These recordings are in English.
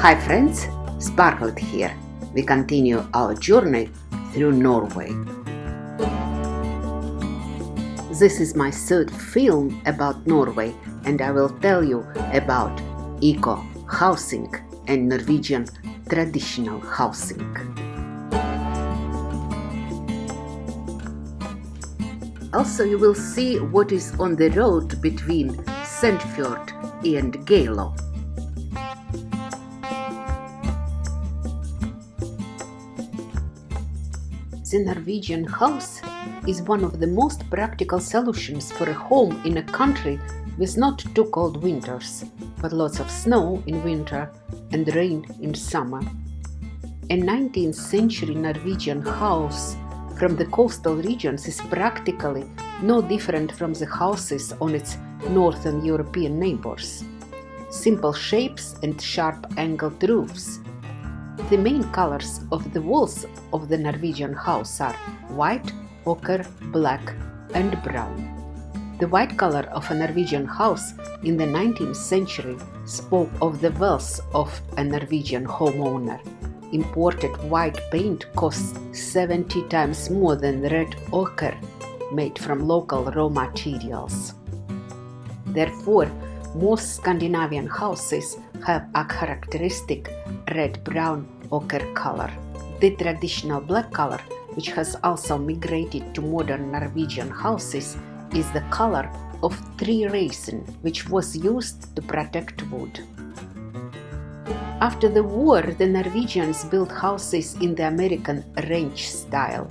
Hi friends, Sparkled here. We continue our journey through Norway. This is my third film about Norway and I will tell you about eco housing and Norwegian traditional housing. Also you will see what is on the road between Sandefjord and Geilo. The Norwegian house is one of the most practical solutions for a home in a country with not too cold winters, but lots of snow in winter and rain in summer. A 19th century Norwegian house from the coastal regions is practically no different from the houses on its northern European neighbors. Simple shapes and sharp angled roofs the main colors of the walls of the Norwegian house are white, ochre, black and brown. The white color of a Norwegian house in the 19th century spoke of the wealth of a Norwegian homeowner. Imported white paint costs 70 times more than red ochre made from local raw materials. Therefore, most Scandinavian houses have a characteristic red-brown ochre color. The traditional black color, which has also migrated to modern Norwegian houses, is the color of tree resin, which was used to protect wood. After the war, the Norwegians built houses in the American ranch style.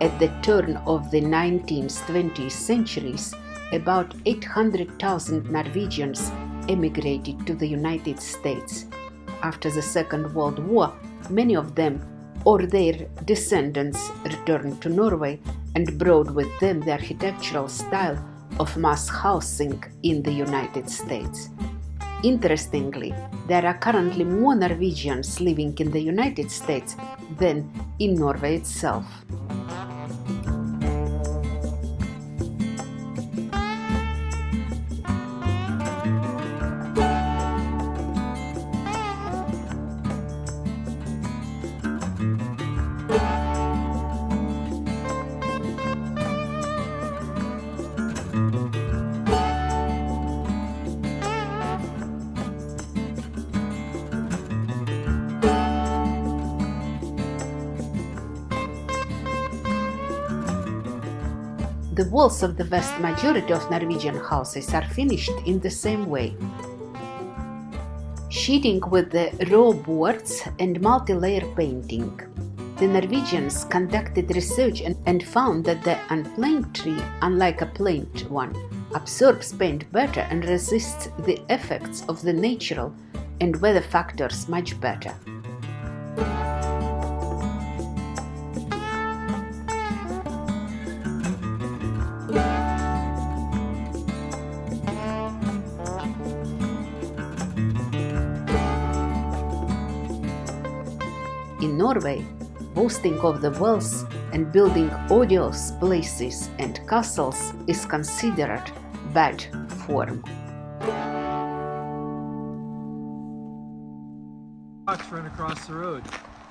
At the turn of the 19th 20th centuries, about 800,000 Norwegians emigrated to the United States after the Second World War, many of them or their descendants returned to Norway and brought with them the architectural style of mass housing in the United States. Interestingly, there are currently more Norwegians living in the United States than in Norway itself. The walls of the vast majority of Norwegian houses are finished in the same way. Sheeting with the raw boards and multi-layer painting. The Norwegians conducted research and, found that the unplaned tree, unlike a planed one, absorbs paint better and resists the effects of the natural and weather factors much better. In Norway, boasting of the wealth and building odious places and castles is considered bad form. Run across the road.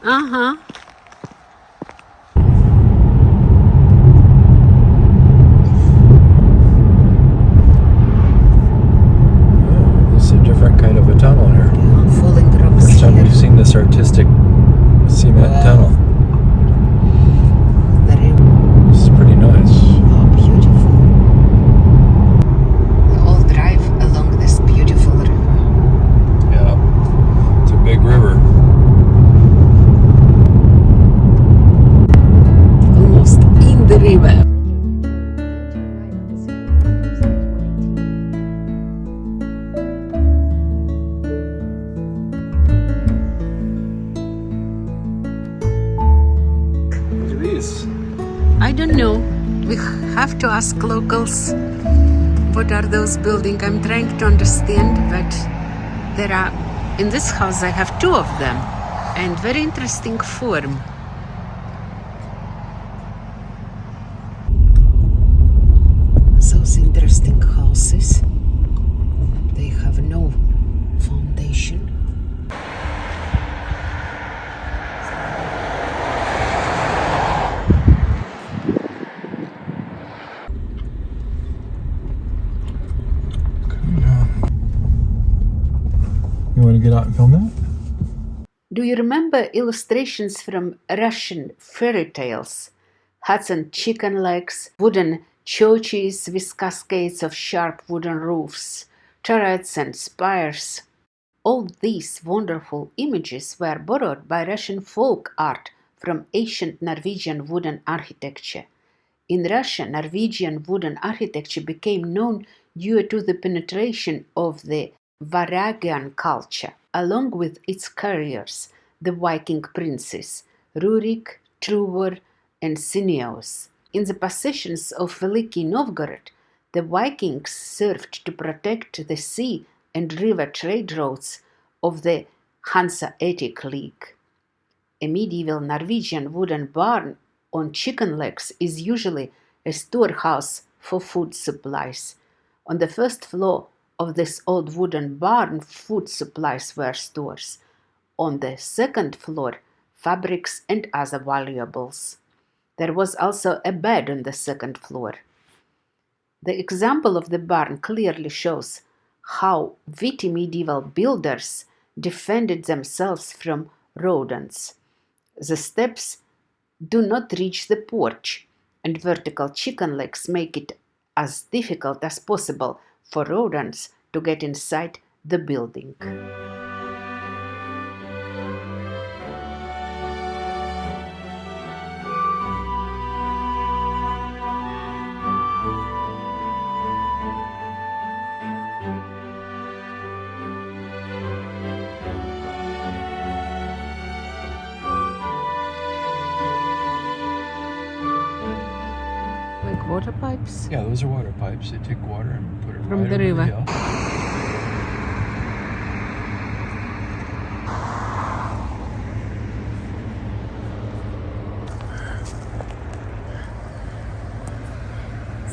Uh-huh. Know. We have to ask locals what are those buildings. I'm trying to understand, but there are in this house I have two of them and very interesting form. Those interesting houses. They have no foundation. You want to get out and film that? Do you remember illustrations from Russian fairy tales? Huts and chicken legs, wooden churches with cascades of sharp wooden roofs, turrets and spires. All these wonderful images were borrowed by Russian folk art from ancient Norwegian wooden architecture. In Russia, Norwegian wooden architecture became known due to the penetration of the Varangian culture, along with its carriers, the Viking princes Rurik, Truvor, and Sineus. In the possessions of Veliki Novgorod, the Vikings served to protect the sea and river trade routes of the Hanseatic League. A medieval Norwegian wooden barn on chicken legs is usually a storehouse for food supplies. On the first floor of this old wooden barn, food supplies were stores. On the second floor, fabrics and other valuables. There was also a bed on the second floor. The example of the barn clearly shows how witty medieval builders defended themselves from rodents. The steps do not reach the porch, and vertical chicken legs make it as difficult as possible for rodents to get inside the building. Water pipes? Yeah, those are water pipes. They take water and put it From right the river. hill.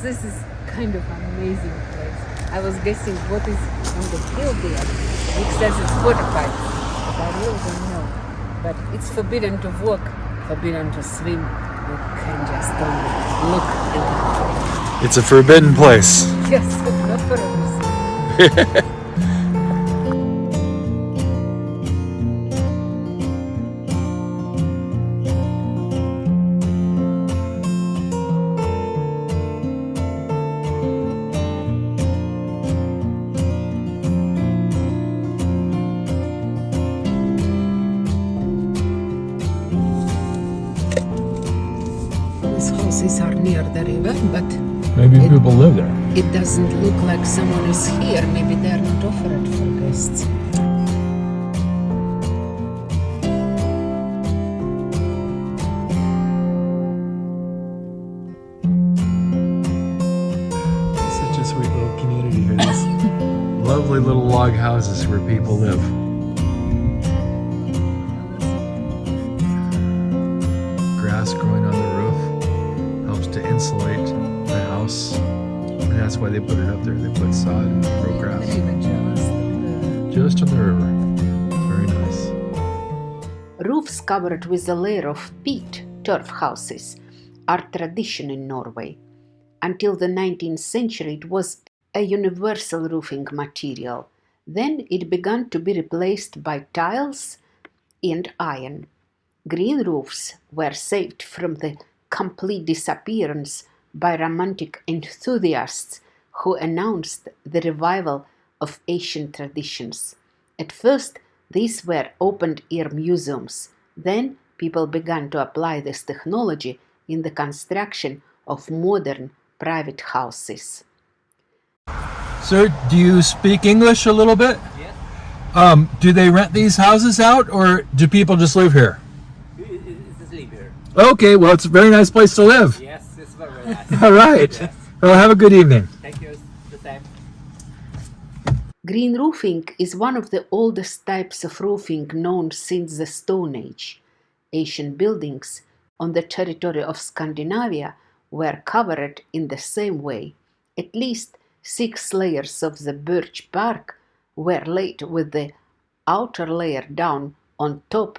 This is kind of amazing place. I was guessing what is on the hill there. It says it's water pipes, but I really don't know. But it's forbidden to walk, forbidden to swim. You can just only look and It's a forbidden place. yes, not for us. Houses are near the river, but Maybe It- people live there. it doesn't look like someone is here. Maybe they're not offered for guests. Such a sweet little community here. These lovely little log houses where people live. Grass growing on the roof helps to insulate the house. And that's why they put it up there. They put sod and grow grass. Just on the river. Very nice. Roofs covered with a layer of peat, turf houses, are tradition in Norway. Until the 19th century, it was a universal roofing material. Then it began to be replaced by tiles and iron. Green roofs were saved from the complete disappearance by romantic enthusiasts who announced the revival of Asian traditions. At first, these were open air museums. Then, people began to apply this technology in the construction of modern private houses. Sir, do you speak English a little bit? Yes, Um, do they rent these houses out or do people just live here? it- it- it's sleep here. Okay, well, it's a very nice place to live. Yes, it's very, very nice. All right. Yes. Well, have a good evening. Thank you. The same. Green roofing is one of the oldest types of roofing known since the Stone Age. Ancient buildings on the territory of Scandinavia were covered in the same way. At least six layers of the birch bark were laid with the outer layer down on top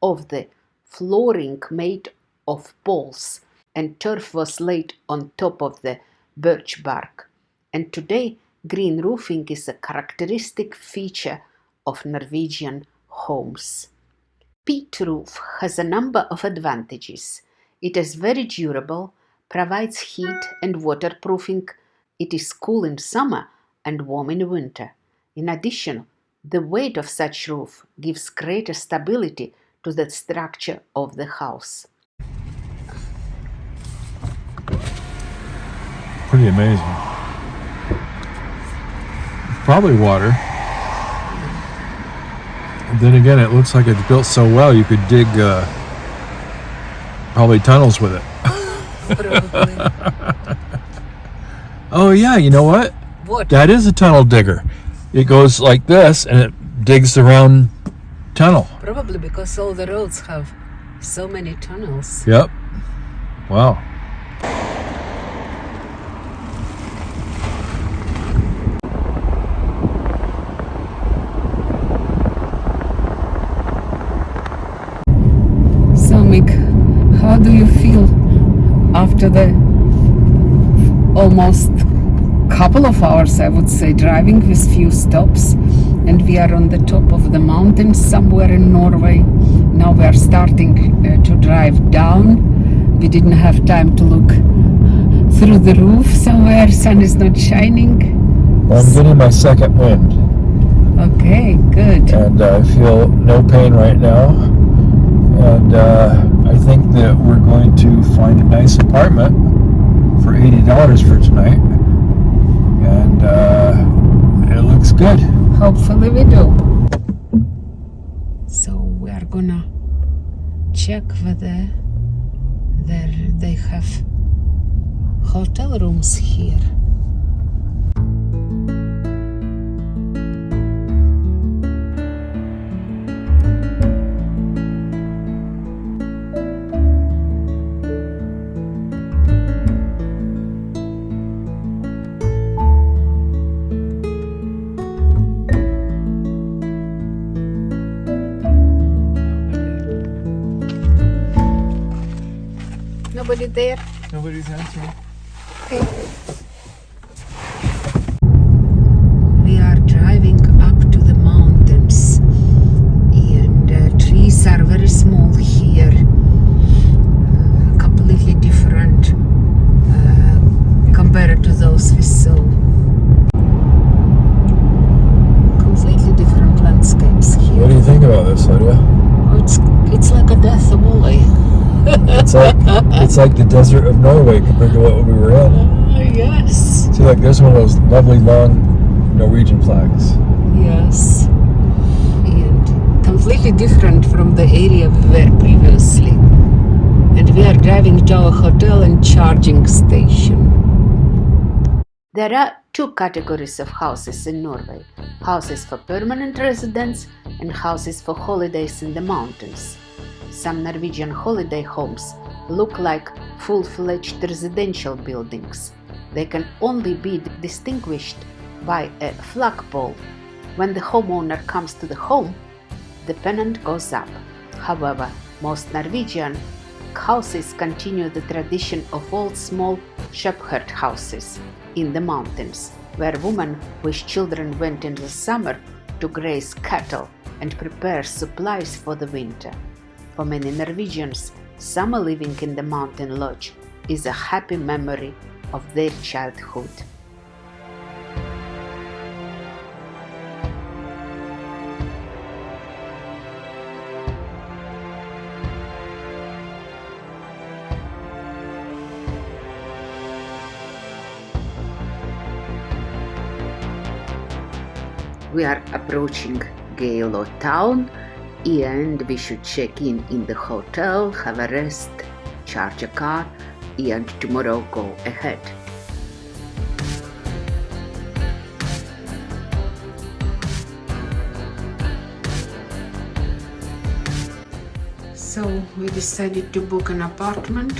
of the flooring made of poles, and turf was laid on top of the birch bark. And today, green roofing is a characteristic feature of Norwegian homes. Peat roof has a number of advantages. It is very durable, provides heat and waterproofing. It is cool in summer and warm in winter. In addition, the weight of such roof gives greater stability to the structure of the house. Pretty amazing. Probably water. Then again, it looks like it's built so well you could dig uh, probably tunnels with it. Oh yeah, you know what? what? That is a tunnel digger. It goes like this and it digs the round tunnel. Probably because all the roads have so many tunnels. Yep. Wow. So, Mick, how do you feel after the almost couple of hours, I would say, driving with few stops? And we are on the top of the mountain somewhere in Norway. Now we are starting uh, to drive down. We didn't have time to look through the roof somewhere. Sun is not shining. I'm getting my second wind Okay, good. and uh, I feel no pain right now. And uh, I think that we're going to find a nice apartment for $80 for tonight. And uh, it looks good. Hopefully we do. So we are gonna check whether there they have hotel rooms here. Nobody there? Nobody's answering. Okay. We are driving up to the mountains, and uh, trees are very small here, uh, completely different uh, compared to those we saw. Completely different landscapes here. What do you think about this, Lydia? Oh, it's it's like a death valley. It's like it's like the desert of Norway compared to what we were in. Uh, yes. See, like there's one of those lovely long Norwegian flags. Yes. And completely different from the area we were previously. And we are driving to our hotel and charging station. There are two categories of houses in Norway houses for permanent residents and houses for holidays in the mountains. Some Norwegian holiday homes look like full fledged residential buildings. They can only be distinguished by a flagpole. When the homeowner comes to the home, the pennant goes up. However, most Norwegian houses continue the tradition of old small shepherd houses in the mountains, where women with children went in the summer to graze cattle and prepare supplies for the winter. For many Norwegians, summer living in the mountain lodge is a happy memory of their childhood. We are approaching Geilo town and we should check in in the hotel, have a rest, charge a car, and tomorrow go ahead. So we decided to book an apartment.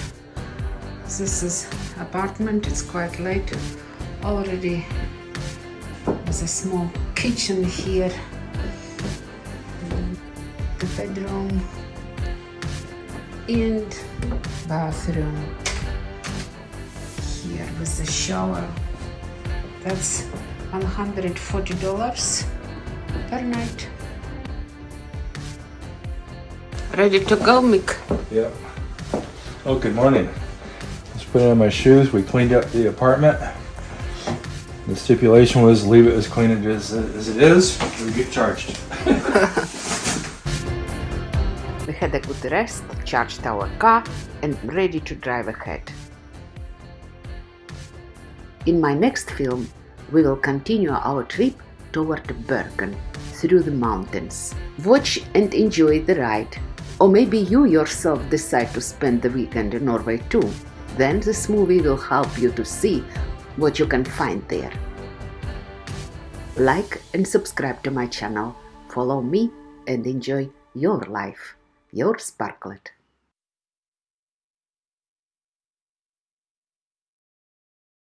This is apartment, it's quite late. Already a small kitchen here. The bedroom and bathroom here with the shower. That's 140 dollars per night. Ready to go mick? Yeah. Oh good morning. Just put on my shoes. We cleaned up the apartment. The stipulation was leave it as clean as, as it is, we get charged. We had a good rest, charged our car, and ready to drive ahead. In my next film, we will continue our trip toward Bergen through the mountains. Watch and enjoy the ride. Or maybe you yourself decide to spend the weekend in Norway too. Then this movie will help you to see what you can find there. Like and subscribe to my channel. Follow me and enjoy your life. Your Sparklet.